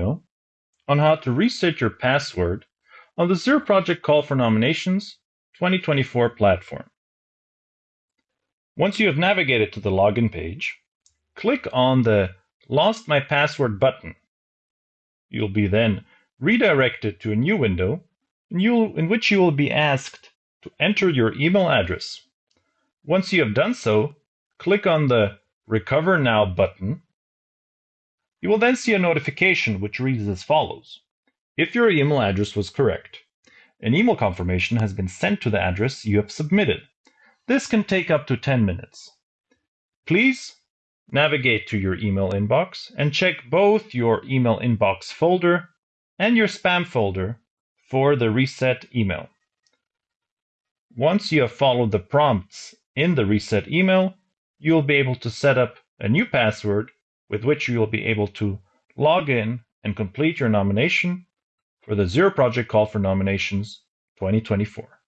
video on how to reset your password on the Zero Project Call for Nominations 2024 platform. Once you have navigated to the login page, click on the Lost My Password button. You'll be then redirected to a new window in, which you will be asked to enter your email address. Once you have done so, click on the Recover Now button. You will then see a notification which reads as follows. If your email address was correct, an email confirmation has been sent to the address you have submitted. This can take up to 10 minutes. Please navigate to your email inbox and check both your email inbox folder and your spam folder for the reset email. Once you have followed the prompts in the reset email, you will be able to set up a new password with which you will be able to log in and complete your nomination for the Zero Project Call for Nominations 2024.